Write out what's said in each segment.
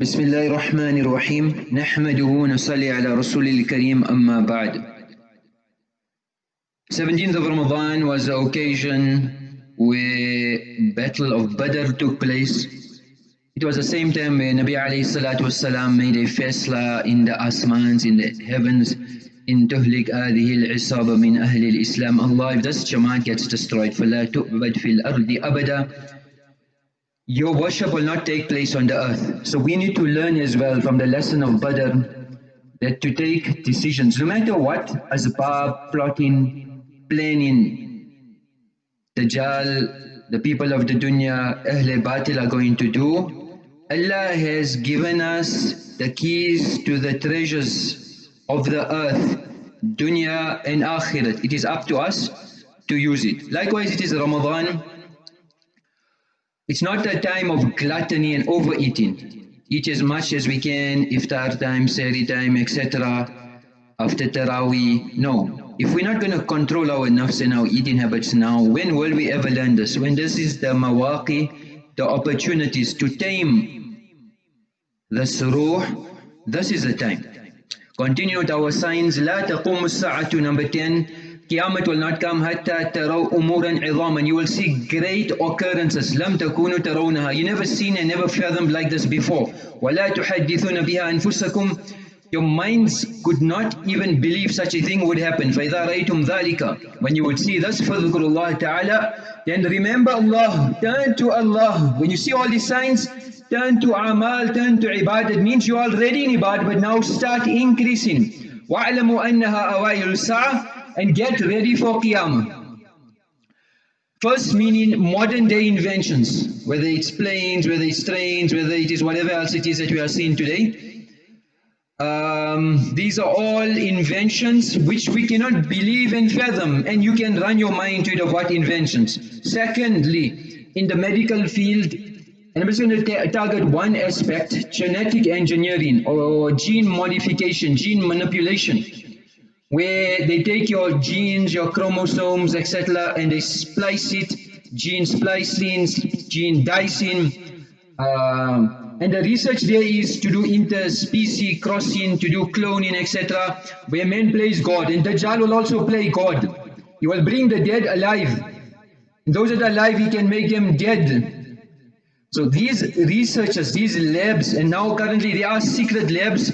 بسم الله الرحمن الرحيم نحمده ونصلي على رسول الكريم أما بعد 17th of Ramadan was the occasion where Battle of Badr took place. It was the same time where Nabi alayhi salatu wasalam made a fasla in the asmans, in the heavens, in tuhlik هذه العصابة من أهل الإسلام Allah if this Jamaat gets destroyed فلا تؤبد في الأرض أبدا your worship will not take place on the earth. So we need to learn as well from the lesson of Badr that to take decisions, no matter what, asbab, plotting, planning, Dajjal, the people of the dunya, Ahle Batil are going to do, Allah has given us the keys to the treasures of the earth, dunya and akhirat. It is up to us to use it. Likewise, it is Ramadan. It's not a time of gluttony and overeating. Eat as much as we can, iftar time, sari time, etc. After Taraweeh. No. If we're not going to control our nafs and our eating habits now, when will we ever learn this? When this is the mawaqi, the opportunities to tame the suruh, this is the time. Continue with our signs. لا تقوم الساعة number 10 Qiyamah will not come حتى تروا أمورا عظاما You will see great occurrences لم تكونوا ترونها You never seen and never fathomed like this before ولا تحدثون بها أنفسكم Your minds could not even believe such a thing would happen فإذا رأيتم ذلك When you would see this فذكر الله تعالى Then remember Allah Turn to Allah When you see all these signs Turn to amal, turn to ibadah It means you're already in ibadah but now start increasing وَاعْلَمُوا أَنَّهَا أَوَائِلُ السَّاعَةِ and get ready for Qiyamah. First meaning modern day inventions, whether it's planes, whether it's trains, whether it is whatever else it is that we are seeing today. Um, these are all inventions which we cannot believe and fathom and you can run your mind to it of what inventions. Secondly, in the medical field, and I'm just going to target one aspect, genetic engineering or gene modification, gene manipulation where they take your genes, your chromosomes, etc., and they splice it, gene splicing, gene dicing. Um, and the research there is to do interspecies crossing, to do cloning, etc., where man plays God. And Dajjal will also play God. He will bring the dead alive. And those that are alive, he can make them dead. So these researchers, these labs, and now currently there are secret labs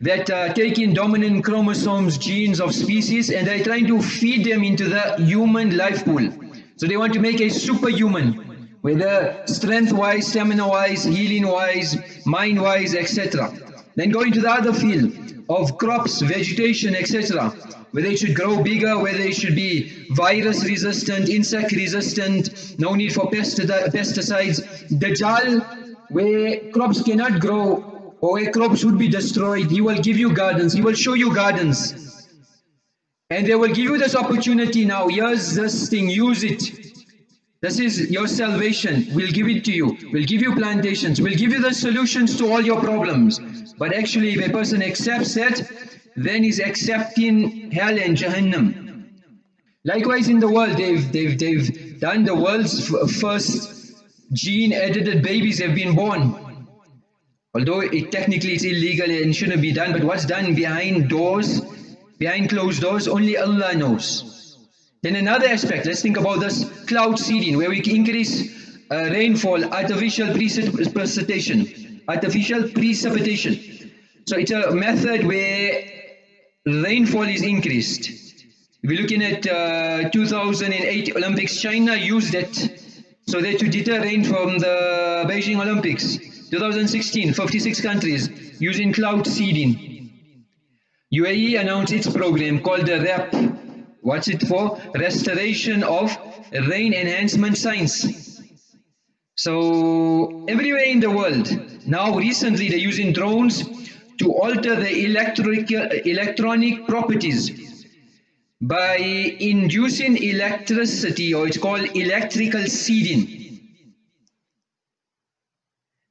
that uh, take in dominant chromosomes, genes of species, and they're trying to feed them into the human life pool. So they want to make a superhuman, whether strength-wise, stamina-wise, healing-wise, mind-wise, etc. Then go into the other field of crops, vegetation, etc. Whether it should grow bigger, whether it should be virus resistant, insect resistant, no need for pesticides. Dajjal, where crops cannot grow or a crop should be destroyed, He will give you gardens, He will show you gardens. And they will give you this opportunity now, here's this thing, use it. This is your salvation, we'll give it to you. We'll give you plantations, we'll give you the solutions to all your problems. But actually if a person accepts that, then he's accepting hell and Jahannam. Likewise in the world, they've, they've, they've done the world's first gene edited babies have been born. Although it technically it's illegal and shouldn't be done, but what's done behind doors, behind closed doors, only Allah knows. Then another aspect, let's think about this cloud seeding, where we increase uh, rainfall, artificial precipitation, artificial precipitation. So it's a method where rainfall is increased. You're looking at uh, 2008 Olympics, China used it so that to deter rain from the Beijing Olympics. 2016, 56 countries using cloud seeding. UAE announced its program called the REP. What's it for? Restoration of Rain Enhancement Science. So everywhere in the world, now recently they're using drones to alter the electric, electronic properties by inducing electricity or it's called electrical seeding.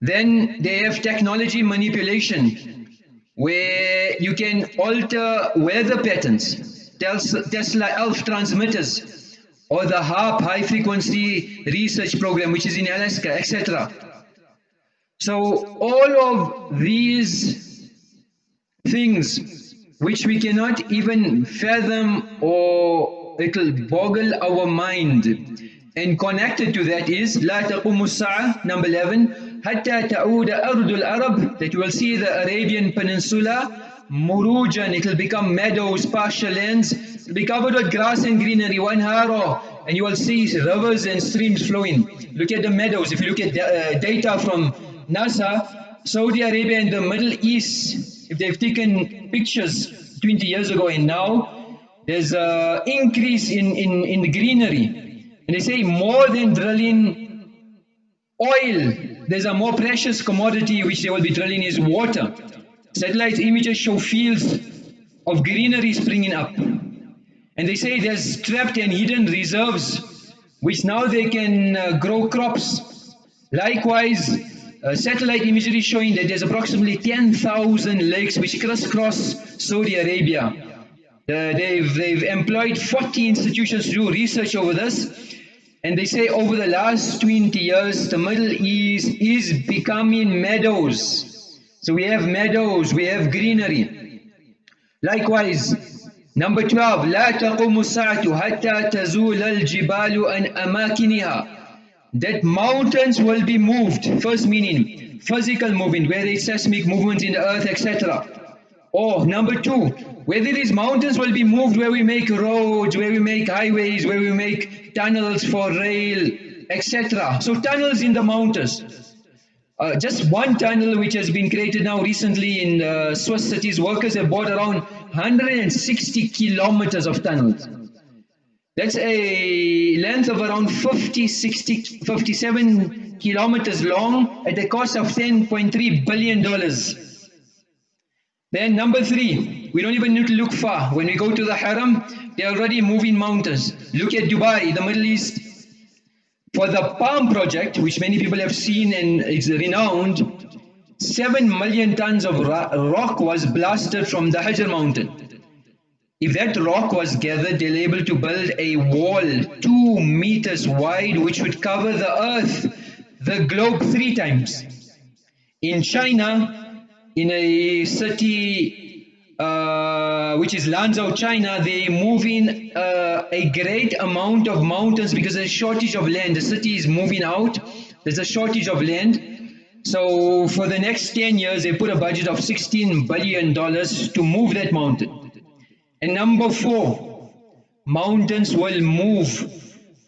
Then they have technology manipulation, where you can alter weather patterns, Tesla ELF transmitters, or the HAARP high frequency research program, which is in Alaska, etc. So all of these things which we cannot even fathom or it'll boggle our mind. And connected to that is La Taqumus number 11, حتى تعود أرض العرب that you will see the Arabian Peninsula Murujan, it will become meadows, pasture lands, it will be covered with grass and greenery, one haro, and you will see rivers and streams flowing. Look at the meadows, if you look at the, uh, data from NASA, Saudi Arabia and the Middle East, if they've taken pictures 20 years ago and now, there's an increase in, in, in greenery. And they say more than drilling oil, there's a more precious commodity which they will be drilling is water. Satellite images show fields of greenery springing up. And they say there's trapped and hidden reserves which now they can uh, grow crops. Likewise, uh, satellite imagery showing that there's approximately 10,000 lakes which crisscross Saudi Arabia. Uh, they've, they've employed 40 institutions to do research over this. And they say over the last 20 years, the Middle East is becoming meadows so we have meadows, we have greenery. Likewise, number 12, لا تقوم الساعة حتى تزول الجبال عن أماكنها. That mountains will be moved. First meaning, physical movement, where there is seismic movements in the earth, etc. Or number two, whether these mountains will be moved where we make roads, where we make highways, where we make tunnels for rail, etc. So tunnels in the mountains. Uh, just one tunnel which has been created now recently in uh, Swiss cities, workers have bought around 160 kilometers of tunnels. That's a length of around 50, 60, 57 kilometers long at a cost of 10.3 billion dollars. Then number three, we don't even need to look far. When we go to the Haram, they're already moving mountains. Look at Dubai, the Middle East, for the Palm project, which many people have seen and is renowned, 7 million tons of rock was blasted from the Hajar mountain. If that rock was gathered, they're able to build a wall 2 meters wide which would cover the earth, the globe three times. In China, in a city uh, which is Lanzhou, China, they move in uh, a great amount of mountains because there's a shortage of land. The city is moving out. There's a shortage of land. So for the next 10 years, they put a budget of $16 billion to move that mountain. And number four, mountains will move.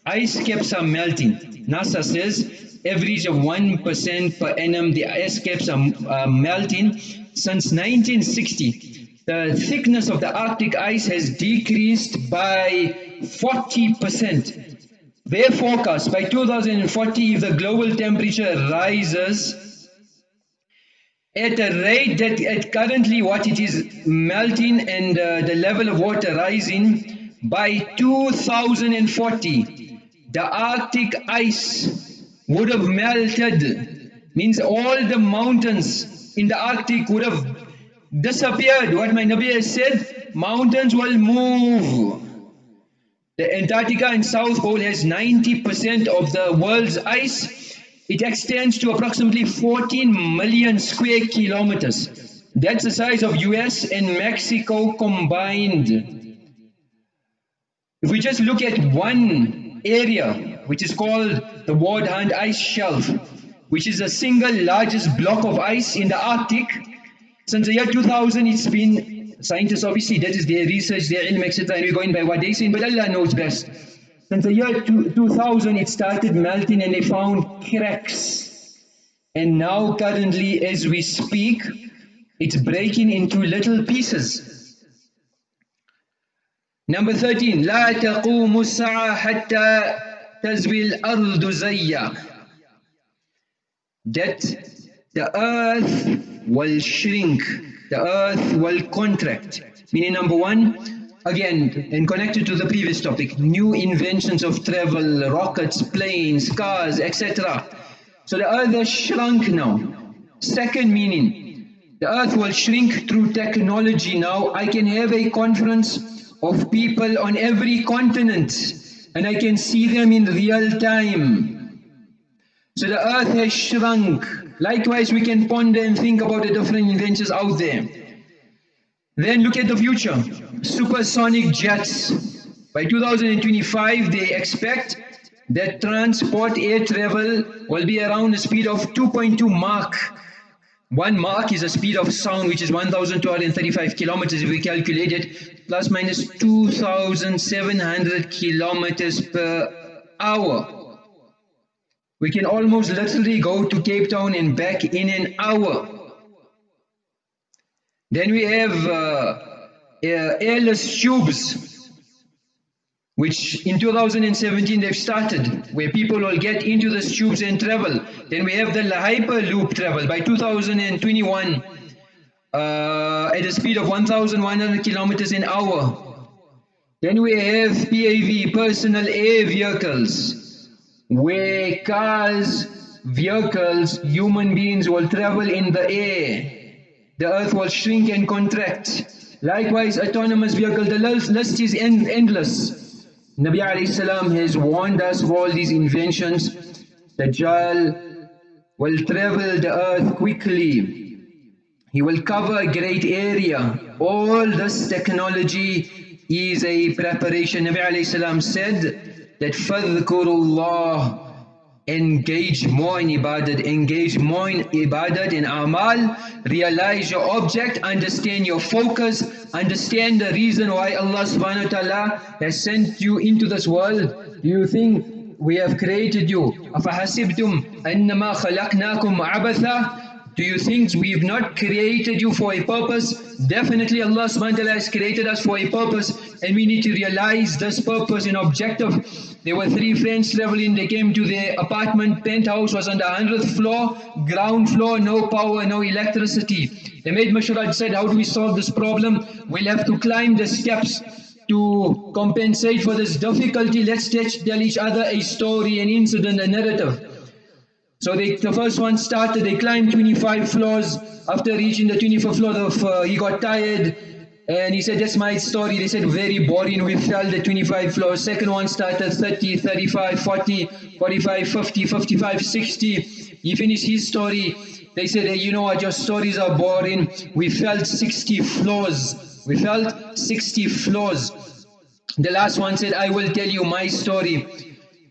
Ice caps are melting. NASA says average of 1% per annum, the ice caps are uh, melting. Since 1960, the thickness of the Arctic ice has decreased by 40%. Their forecast by 2040 if the global temperature rises at a rate that at currently what it is melting and uh, the level of water rising by 2040 the Arctic ice would have melted means all the mountains in the Arctic would have disappeared. What my Nabi has said, mountains will move. The Antarctica in South Pole has 90% of the world's ice. It extends to approximately 14 million square kilometers. That's the size of US and Mexico combined. If we just look at one area, which is called the Ward Hunt Ice Shelf, which is the single largest block of ice in the Arctic, since the year 2000, it's been, scientists obviously, that is their research, their ilm, etc. And we're going by what they say, but Allah knows best. Since the year 2000, it started melting and they found cracks. And now currently, as we speak, it's breaking into little pieces. Number 13, لا تقوم الساعة حتى تزوي الأرض زيا. That the earth will shrink, the earth will contract. Meaning number one, again, and connected to the previous topic, new inventions of travel, rockets, planes, cars, etc. So the earth has shrunk now. Second meaning, the earth will shrink through technology now. I can have a conference of people on every continent and I can see them in real time. So the earth has shrunk Likewise, we can ponder and think about the different inventions out there. Then look at the future. Supersonic jets. By 2025, they expect that transport air travel will be around a speed of 2.2 Mach. One Mach is a speed of sound which is 1235 kilometers if we calculate it, plus minus 2700 kilometers per hour. We can almost literally go to Cape Town and back in an hour. Then we have uh, uh, airless tubes which in 2017 they've started, where people will get into the tubes and travel. Then we have the Hyperloop travel by 2021 uh, at a speed of 1,100 kilometers an hour. Then we have PAV, personal air vehicles, where cars, vehicles, human beings will travel in the air. The earth will shrink and contract. Likewise, autonomous vehicle, the list is end endless. Nabi alayhi salam has warned us of all these inventions. The Dajjal will travel the earth quickly. He will cover a great area. All this technology is a preparation. Nabi alayhi salam said that فَذْكُرُ اللَّهِ engage more in ibadat, engage more in ibadat, in amal, realize your object, understand your focus, understand the reason why Allah subhanahu wa ta'ala has sent you into this world. Do you think we have created you? أَفَحَسِبْتُمْ أَنَّمَا خَلَقْنَاكُمْ عَبَثًا do you think we've not created you for a purpose? Definitely Allah subhanahu wa ta'ala has created us for a purpose and we need to realize this purpose and objective. There were three friends traveling, they came to their apartment, penthouse was on the 100th floor, ground floor, no power, no electricity. They made mashurah, said how do we solve this problem? We'll have to climb the steps to compensate for this difficulty. Let's tell each other a story, an incident, a narrative. So they, the first one started, they climbed 25 floors. After reaching the 25th floor, of, uh, he got tired and he said, that's my story. They said, very boring, we fell the 25 floors. Second one started 30, 35, 40, 45, 50, 55, 60. He finished his story. They said, hey, you know what, your stories are boring. We felt 60 floors. We felt 60 floors. The last one said, I will tell you my story.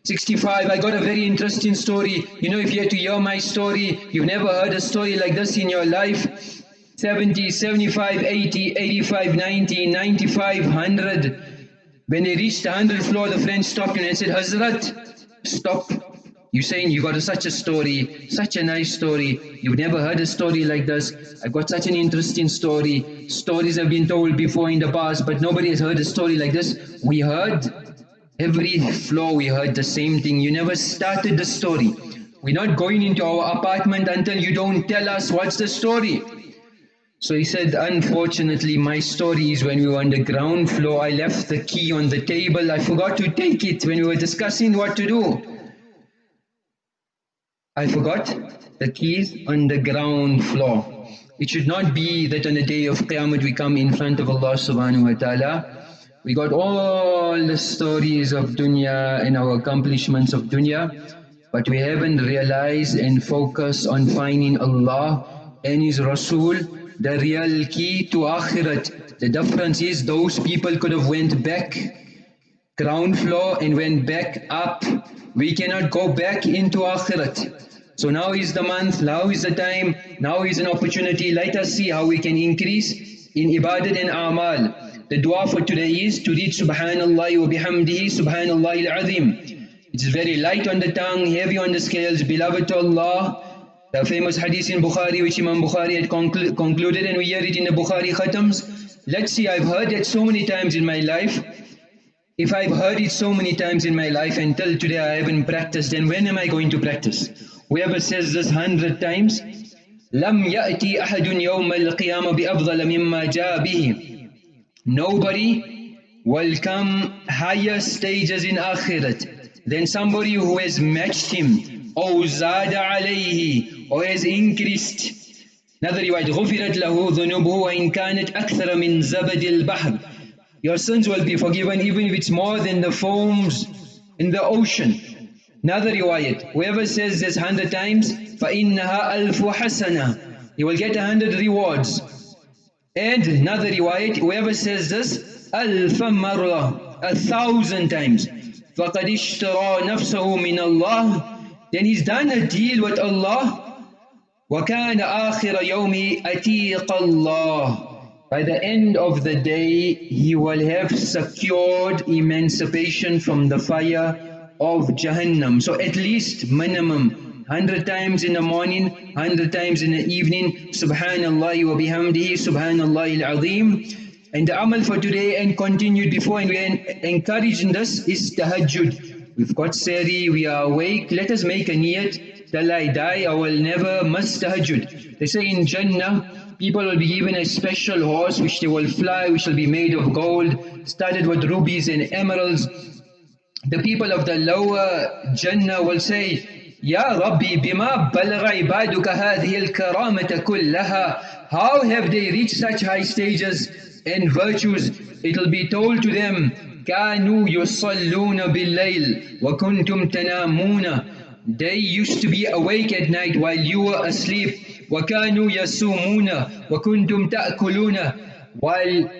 65, I got a very interesting story. You know, if you had to hear my story, you've never heard a story like this in your life. 70, 75, 80, 85, 90, 95, 100. When they reached the 100th floor, the friend stopped and said, Hazrat, stop. You're saying you got a, such a story, such a nice story. You've never heard a story like this. I've got such an interesting story. Stories have been told before in the past, but nobody has heard a story like this. We heard Every floor we heard the same thing. You never started the story. We're not going into our apartment until you don't tell us what's the story. So he said, unfortunately, my story is when we were on the ground floor, I left the key on the table. I forgot to take it when we were discussing what to do. I forgot the keys on the ground floor. It should not be that on the day of Qiyamah we come in front of Allah subhanahu wa ta'ala we got all the stories of dunya and our accomplishments of dunya, but we haven't realized and focused on finding Allah and His Rasul, the real key to Akhirat. The difference is those people could have went back ground floor and went back up. We cannot go back into Akhirat. So now is the month, now is the time, now is an opportunity. Let us see how we can increase in ibadat and amal. The dua for today is to read Subhanallah wa bihamdihi Subhanallah al-Azim. It is very light on the tongue, heavy on the scales, beloved to Allah. The famous hadith in Bukhari which Imam Bukhari had conclu concluded and we hear it in the Bukhari khatams. Let's see, I've heard it so many times in my life. If I've heard it so many times in my life until today I haven't practiced, then when am I going to practice? Whoever says this hundred times, لم يأتي أحد يوم القيامة بأفضل مما جاء به Nobody will come higher stages in Akhirat than somebody who has matched him or zada alayhi or has increased. Another riwayat, غفرت له ذنوبه وإن كانت أكثر من زبد البحر. Your sins will be forgiven even if it's more than the foams in the ocean. Another riwayat, whoever says this hundred times, فَإِنَّهَا أَلْفُ حَسَنَةً He will get a hundred rewards. And another riwayat, whoever says this, أَلْفَ مَرَّةً A thousand times. فَقَدْ اشْتَرَى نَفْسَهُ مِنَ اللَّهِ Then he's done a deal with Allah. وَكَانَ آخِرَ يَوْمِ أَتِيقَ اللَّهِ by the end of the day, he will have secured emancipation from the fire of Jahannam. So at least minimum 100 times in the morning, 100 times in the evening, Subhanallah wa bihamdihi, Subhanallah al-Azim. And the amal for today and continued before and we are encouraging this is tahajjud. We've got sari, we are awake, let us make a niyat, till I die I will never miss tahajjud. They say in Jannah, people will be given a special horse which they will fly, which will be made of gold, studded with rubies and emeralds, the people of the lower Jannah will say, Ya Rabbi, bima balagha ibaduka hadhihi al-karamata kullaha. How have they reached such high stages and virtues? It will be told to them, كانوا يصلون بالليل وكنتم تنامون They used to be awake at night while you were asleep. وكانوا يصومون وكنتم تأكلون While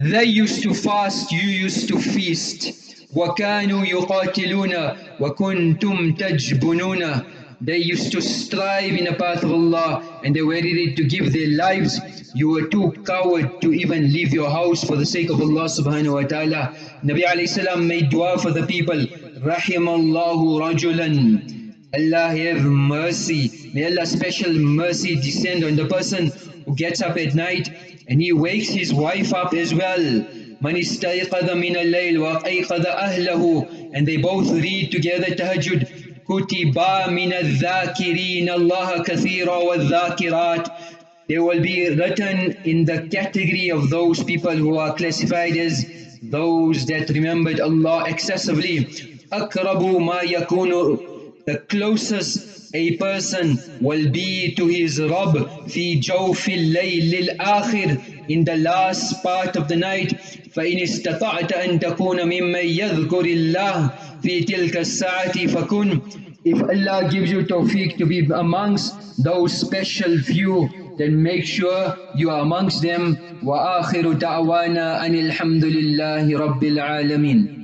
they used to fast, you used to feast. وَكَانُوا يُقَاتِلُونَ وَكُنْتُمْ تَجْبُنُونَ They used to strive in the path of Allah and they were ready to give their lives. You were too coward to even leave your house for the sake of Allah subhanahu wa ta'ala. Nabi alayhi salam made dua for the people. رَحِمَ اللَّهُ رَجُلًا Allah have mercy. May Allah's special mercy descend on the person who gets up at night and he wakes his wife up as well. من استيقظ من الليل وأيقظ أهله and they both read together tahajjud كتبا من الذاكرين الله كثيرا والذاكرات they will be written in the category of those people who are classified as those that remembered Allah excessively أقرب ما يكون the closest a person will be to his Rabb في جوف الليل الآخر in the last part of the night فإن استطعت أن تكون ممن يذكر الله في تلك الساعة فكن if Allah gives you tawfiq to be amongst those special few then make sure you are amongst them وآخر دعوانا أن الحمد لله رب العالمين